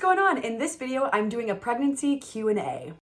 going on? In this video, I'm doing a pregnancy Q&A.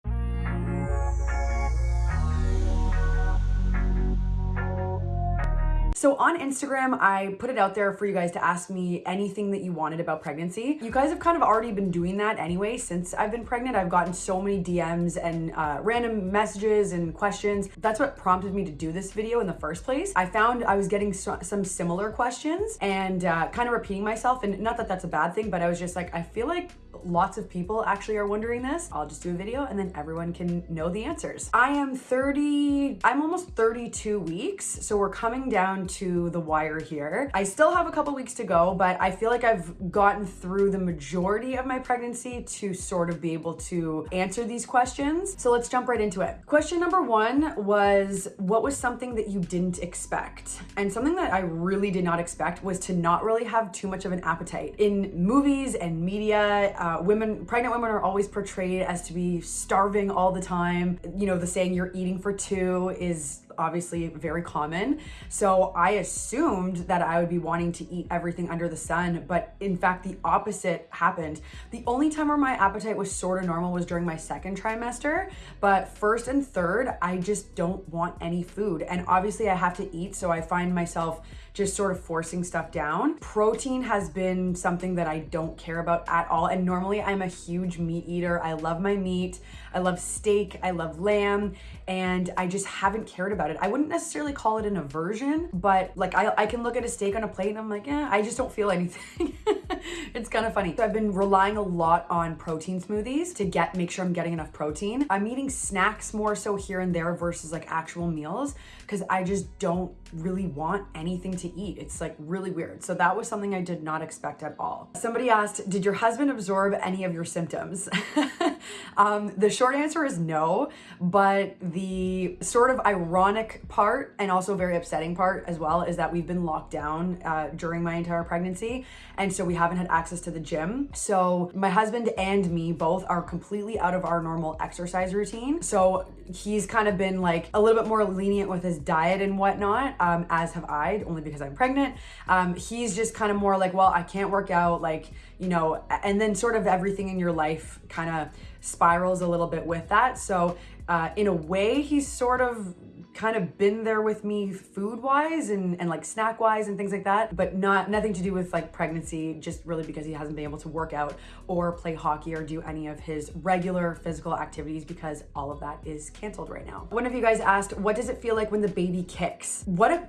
So on Instagram, I put it out there for you guys to ask me anything that you wanted about pregnancy. You guys have kind of already been doing that anyway since I've been pregnant. I've gotten so many DMs and uh, random messages and questions. That's what prompted me to do this video in the first place. I found I was getting so some similar questions and uh, kind of repeating myself. And not that that's a bad thing, but I was just like, I feel like lots of people actually are wondering this. I'll just do a video and then everyone can know the answers. I am 30, I'm almost 32 weeks. So we're coming down to the wire here. I still have a couple weeks to go, but I feel like I've gotten through the majority of my pregnancy to sort of be able to answer these questions. So let's jump right into it. Question number one was, what was something that you didn't expect? And something that I really did not expect was to not really have too much of an appetite. In movies and media, uh, Uh, women, pregnant women are always portrayed as to be starving all the time. You know, the saying you're eating for two is obviously very common. So I assumed that I would be wanting to eat everything under the sun, but in fact, the opposite happened. The only time where my appetite was sort of normal was during my second trimester, but first and third, I just don't want any food. And obviously I have to eat, so I find myself just sort of forcing stuff down. Protein has been something that I don't care about at all. And normally I'm a huge meat eater. I love my meat. I love steak. I love lamb. And I just haven't cared about it. I wouldn't necessarily call it an aversion, but like I, I can look at a steak on a plate and I'm like, yeah, I just don't feel anything. it's kind of funny. So I've been relying a lot on protein smoothies to get, make sure I'm getting enough protein. I'm eating snacks more so here and there versus like actual meals because I just don't really want anything to eat. It's like really weird. So that was something I did not expect at all. Somebody asked, did your husband absorb any of your symptoms? um, the short answer is no, but the sort of ironic part and also very upsetting part as well is that we've been locked down uh, during my entire pregnancy. And so we haven't had access to the gym. So my husband and me both are completely out of our normal exercise routine. So he's kind of been like a little bit more lenient with his diet and whatnot, um, as have I, only because I'm pregnant. Um, he's just kind of more like, well, I can't work out, like, you know, and then sort of everything in your life kind of spirals a little bit with that. So uh, in a way, he's sort of kind of been there with me food wise and, and like snack wise and things like that, but not nothing to do with like pregnancy, just really because he hasn't been able to work out or play hockey or do any of his regular physical activities because all of that is canceled right now. One of you guys asked, what does it feel like when the baby kicks? What a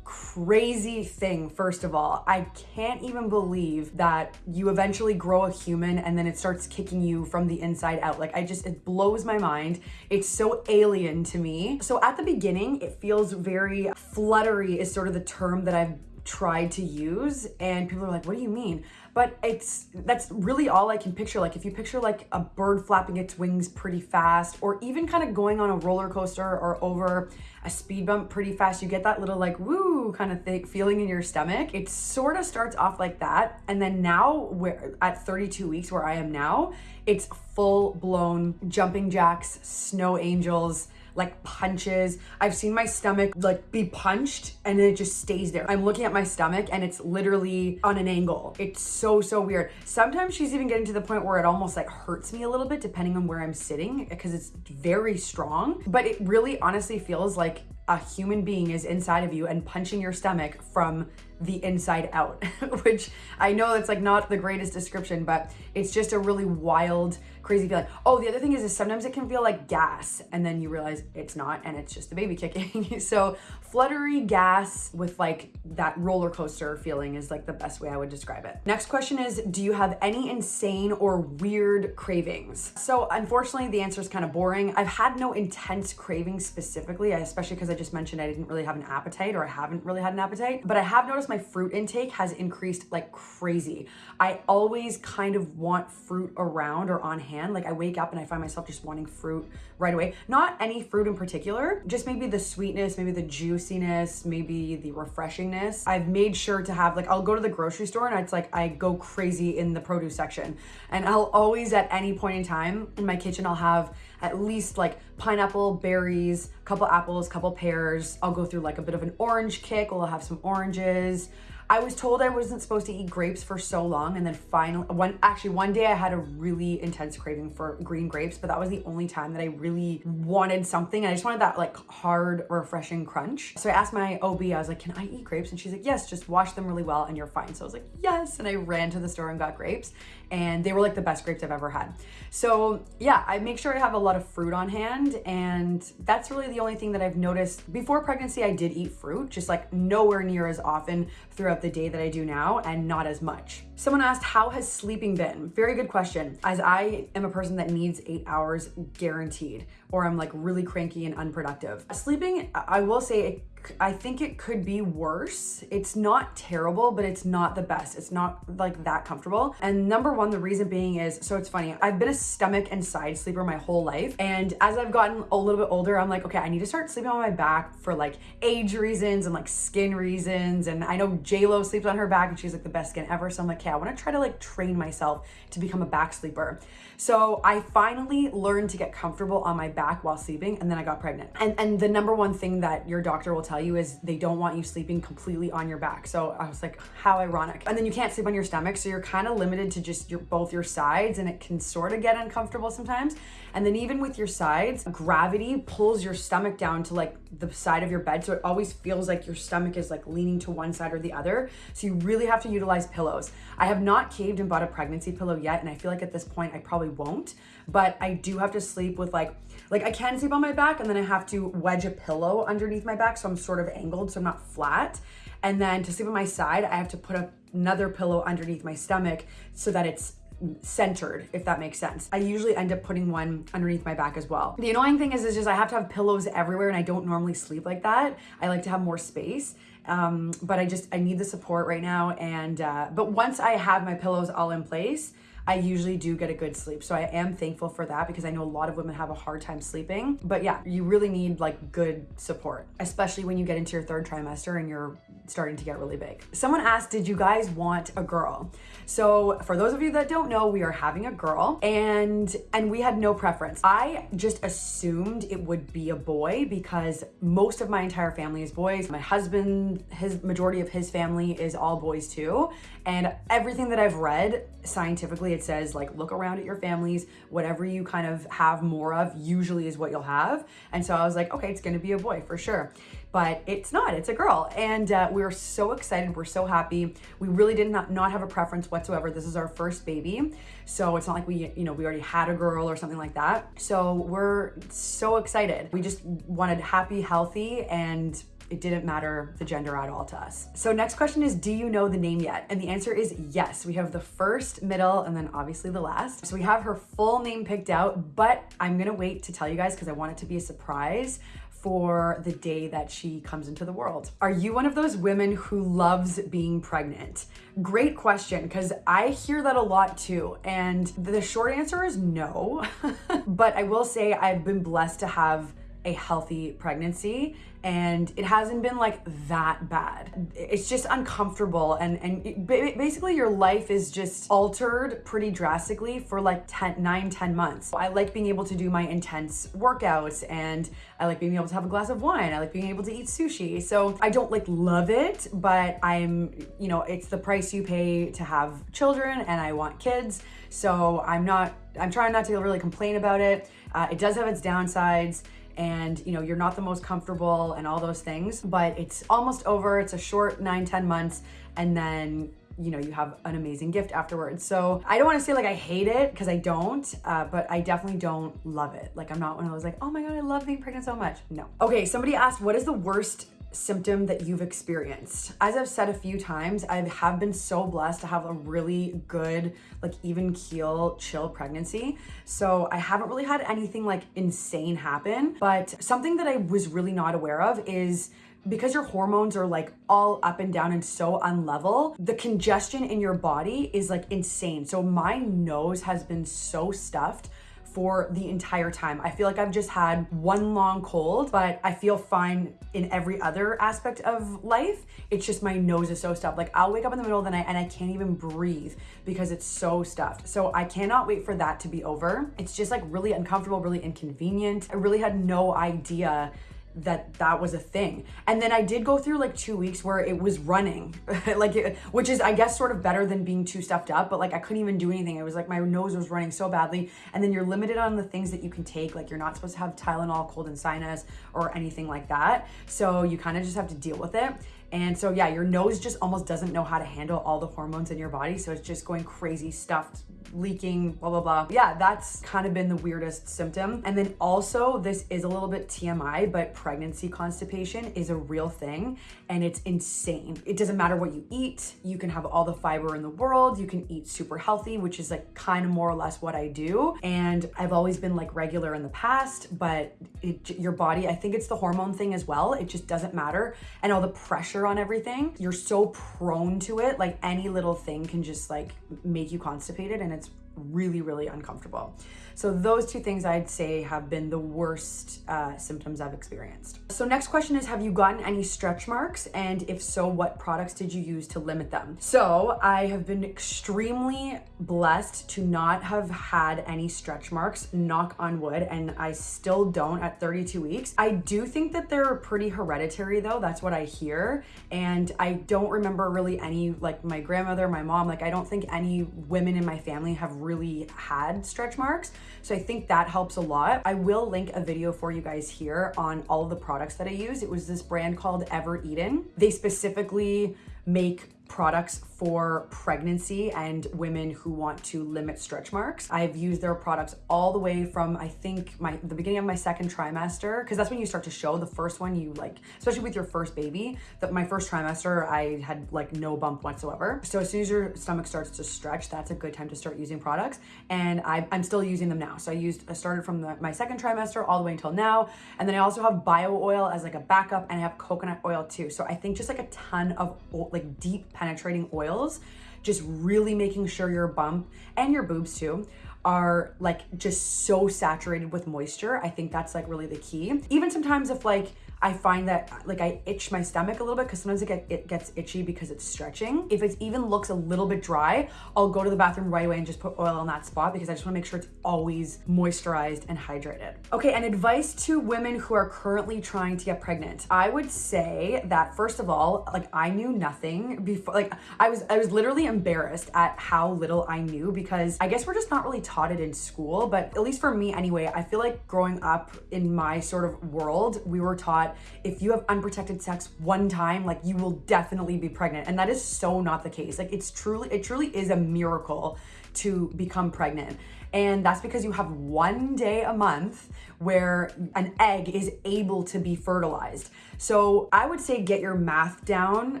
crazy thing, first of all. I can't even believe that you eventually grow a human and then it starts kicking you from the inside out. Like I just, it blows my mind. It's so alien to me. So at the beginning, beginning, it feels very fluttery is sort of the term that I've tried to use and people are like, what do you mean? But it's, that's really all I can picture. Like if you picture like a bird flapping its wings pretty fast or even kind of going on a roller coaster or over a speed bump pretty fast, you get that little like woo kind of thing feeling in your stomach. It sort of starts off like that. And then now where at 32 weeks where I am now, it's full blown jumping jacks, snow angels, like punches. I've seen my stomach like be punched and it just stays there. I'm looking at my stomach and it's literally on an angle. It's so, so weird. Sometimes she's even getting to the point where it almost like hurts me a little bit depending on where I'm sitting because it's very strong. But it really honestly feels like a human being is inside of you and punching your stomach from the inside out, which I know it's like not the greatest description, but it's just a really wild, crazy feeling. Oh, the other thing is, is sometimes it can feel like gas and then you realize it's not and it's just the baby kicking. so fluttery gas with like that roller coaster feeling is like the best way I would describe it. Next question is, do you have any insane or weird cravings? So unfortunately, the answer is kind of boring. I've had no intense cravings specifically, especially because I just mentioned I didn't really have an appetite or I haven't really had an appetite, but I have noticed my fruit intake has increased like crazy. I always kind of want fruit around or on hand. Like I wake up and I find myself just wanting fruit right away. Not any fruit in particular, just maybe the sweetness, maybe the juiciness, maybe the refreshingness. I've made sure to have like, I'll go to the grocery store and it's like I go crazy in the produce section. And I'll always at any point in time in my kitchen, I'll have at least like pineapple, berries, couple apples, couple pears. I'll go through like a bit of an orange kick. We'll have some oranges. I was told I wasn't supposed to eat grapes for so long, and then finally, one actually one day I had a really intense craving for green grapes, but that was the only time that I really wanted something. I just wanted that like hard, refreshing crunch. So I asked my OB, I was like, "Can I eat grapes?" And she's like, "Yes, just wash them really well, and you're fine." So I was like, "Yes," and I ran to the store and got grapes, and they were like the best grapes I've ever had. So yeah, I make sure I have a lot of fruit on hand, and that's really the only thing that I've noticed. Before pregnancy, I did eat fruit, just like nowhere near as often throughout the day that I do now and not as much. Someone asked, How has sleeping been? Very good question. As I am a person that needs eight hours guaranteed, or I'm like really cranky and unproductive. Sleeping, I will say, I think it could be worse. It's not terrible, but it's not the best. It's not like that comfortable. And number one, the reason being is so it's funny. I've been a stomach and side sleeper my whole life. And as I've gotten a little bit older, I'm like, okay, I need to start sleeping on my back for like age reasons and like skin reasons. And I know JLo sleeps on her back and she's like the best skin ever. So I'm like, okay, I want to try to like train myself to become a back sleeper. So I finally learned to get comfortable on my back while sleeping and then I got pregnant. And and the number one thing that your doctor will tell you is they don't want you sleeping completely on your back. So I was like, how ironic. And then you can't sleep on your stomach, so you're kind of limited to just your both your sides and it can sort of get uncomfortable sometimes. And then even with your sides, gravity pulls your stomach down to like the side of your bed. So it always feels like your stomach is like leaning to one side or the other. So you really have to utilize pillows. I have not caved and bought a pregnancy pillow yet. And I feel like at this point I probably won't, but I do have to sleep with like, like I can sleep on my back and then I have to wedge a pillow underneath my back. So I'm sort of angled, so I'm not flat. And then to sleep on my side, I have to put another pillow underneath my stomach so that it's centered, if that makes sense. I usually end up putting one underneath my back as well. The annoying thing is, is just I have to have pillows everywhere and I don't normally sleep like that. I like to have more space. Um, but I just, I need the support right now. And, uh, but once I have my pillows all in place, I usually do get a good sleep. So I am thankful for that because I know a lot of women have a hard time sleeping. But yeah, you really need like good support, especially when you get into your third trimester and you're starting to get really big. Someone asked, did you guys want a girl? So for those of you that don't know, we are having a girl and and we had no preference. I just assumed it would be a boy because most of my entire family is boys. My husband, his majority of his family is all boys too. And everything that I've read scientifically, it says like look around at your families, whatever you kind of have more of usually is what you'll have. And so I was like, okay, it's gonna be a boy for sure but it's not, it's a girl. And uh, we're so excited, we're so happy. We really did not, not have a preference whatsoever. This is our first baby. So it's not like we, you know, we already had a girl or something like that. So we're so excited. We just wanted happy, healthy, and it didn't matter the gender at all to us. So next question is, do you know the name yet? And the answer is yes. We have the first, middle, and then obviously the last. So we have her full name picked out, but I'm gonna wait to tell you guys because I want it to be a surprise for the day that she comes into the world. Are you one of those women who loves being pregnant? Great question, because I hear that a lot too. And the short answer is no. but I will say I've been blessed to have a healthy pregnancy and it hasn't been like that bad. It's just uncomfortable and and it, basically your life is just altered pretty drastically for like 10 9 10 months. I like being able to do my intense workouts and I like being able to have a glass of wine. I like being able to eat sushi. So I don't like love it, but I'm, you know, it's the price you pay to have children and I want kids. So I'm not I'm trying not to really complain about it. Uh, it does have its downsides and you know you're not the most comfortable and all those things but it's almost over. It's a short nine ten months and then you know you have an amazing gift afterwards. So i don't want to say like i hate it because i don't uh, but i definitely don't love it. Like i'm not one of those like oh my god i love being pregnant so much. No. Okay somebody asked what is the worst symptom that you've experienced. As I've said a few times, I have been so blessed to have a really good, like even keel, chill pregnancy. So I haven't really had anything like insane happen, but something that I was really not aware of is because your hormones are like all up and down and so unlevel, the congestion in your body is like insane. So my nose has been so stuffed for the entire time. I feel like I've just had one long cold, but I feel fine in every other aspect of life. It's just my nose is so stuffed. Like I'll wake up in the middle of the night and I can't even breathe because it's so stuffed. So I cannot wait for that to be over. It's just like really uncomfortable, really inconvenient. I really had no idea that that was a thing. And then I did go through like two weeks where it was running, like, it, which is, I guess, sort of better than being too stuffed up, but like I couldn't even do anything. It was like my nose was running so badly. And then you're limited on the things that you can take. Like, you're not supposed to have Tylenol, cold and sinus, or anything like that. So you kind of just have to deal with it. And so, yeah, your nose just almost doesn't know how to handle all the hormones in your body. So it's just going crazy, stuffed, leaking, blah, blah, blah. Yeah, that's kind of been the weirdest symptom. And then also, this is a little bit TMI, but pregnancy constipation is a real thing and it's insane. It doesn't matter what you eat. You can have all the fiber in the world. You can eat super healthy, which is like kind of more or less what I do. And I've always been like regular in the past, but it, your body, I think it's the hormone thing as well. It just doesn't matter. And all the pressure on everything, you're so prone to it. Like any little thing can just like make you constipated and it's really, really uncomfortable. So those two things I'd say have been the worst uh, symptoms I've experienced. So next question is, have you gotten any stretch marks? And if so, what products did you use to limit them? So I have been extremely blessed to not have had any stretch marks, knock on wood, and I still don't at 32 weeks. I do think that they're pretty hereditary though. That's what I hear. And I don't remember really any, like my grandmother, my mom, like I don't think any women in my family have really had stretch marks. So I think that helps a lot. I will link a video for you guys here on all of the products that I use. It was this brand called Evereden. They specifically make products for pregnancy and women who want to limit stretch marks. I've used their products all the way from I think my the beginning of my second trimester because that's when you start to show the first one you like especially with your first baby that my first trimester I had like no bump whatsoever. So as soon as your stomach starts to stretch that's a good time to start using products and I, am still using them now. So I used I started from the, my second trimester all the way until now and then I also have bio oil as like a backup and I have coconut oil too. So I think just like a ton of like deep penetrating oils, just really making sure your bump and your boobs too are like just so saturated with moisture. I think that's like really the key. Even sometimes if like I find that like I itch my stomach a little bit because sometimes it, get, it gets itchy because it's stretching. If it even looks a little bit dry, I'll go to the bathroom right away and just put oil on that spot because I just wanna make sure it's always moisturized and hydrated. Okay, and advice to women who are currently trying to get pregnant. I would say that first of all, like I knew nothing before, like I was, I was literally embarrassed at how little I knew because I guess we're just not really taught it in school, but at least for me anyway, I feel like growing up in my sort of world, we were taught if you have unprotected sex one time, like you will definitely be pregnant. And that is so not the case. Like it's truly, it truly is a miracle to become pregnant. And that's because you have one day a month where an egg is able to be fertilized. So I would say get your math down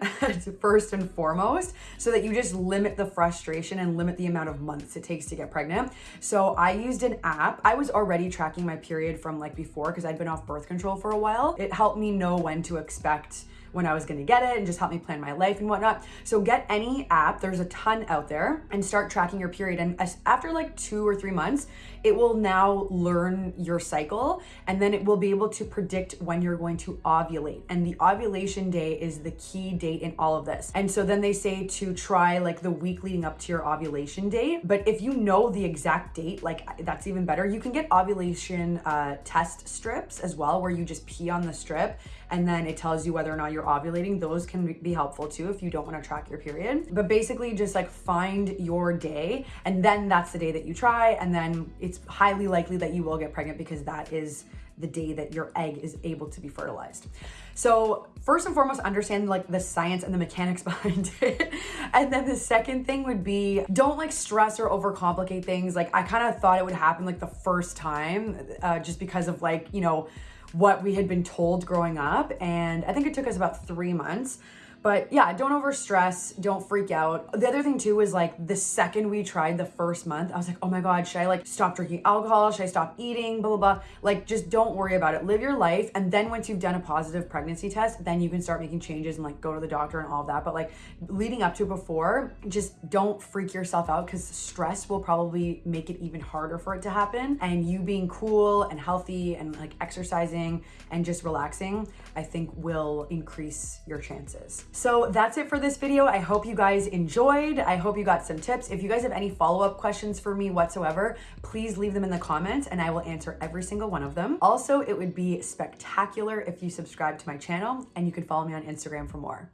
first and foremost so that you just limit the frustration and limit the amount of months it takes to get pregnant. So I used an app. I was already tracking my period from like before because I'd been off birth control for a while. It helped me know when to expect when I was gonna get it and just help me plan my life and whatnot. So get any app, there's a ton out there, and start tracking your period. And after like two or three months, it will now learn your cycle and then it will be able to predict when you're going to ovulate. And the ovulation day is the key date in all of this. And so then they say to try like the week leading up to your ovulation date. But if you know the exact date, like that's even better. You can get ovulation uh, test strips as well, where you just pee on the strip and then it tells you whether or not you're ovulating. Those can be helpful too if you don't want to track your period. But basically just like find your day and then that's the day that you try and then it's highly likely that you will get pregnant because that is the day that your egg is able to be fertilized. So first and foremost, understand like the science and the mechanics behind it. and then the second thing would be don't like stress or overcomplicate things. Like I kind of thought it would happen like the first time uh, just because of like, you know, what we had been told growing up. And I think it took us about three months. But yeah, don't overstress, don't freak out. The other thing too is like the second we tried the first month, I was like, oh my God, should I like stop drinking alcohol? Should I stop eating? Blah, blah, blah. Like just don't worry about it. Live your life. And then once you've done a positive pregnancy test, then you can start making changes and like go to the doctor and all of that. But like leading up to before, just don't freak yourself out because stress will probably make it even harder for it to happen. And you being cool and healthy and like exercising and just relaxing, I think will increase your chances. So that's it for this video. I hope you guys enjoyed. I hope you got some tips. If you guys have any follow-up questions for me whatsoever, please leave them in the comments and I will answer every single one of them. Also, it would be spectacular if you subscribe to my channel and you can follow me on Instagram for more.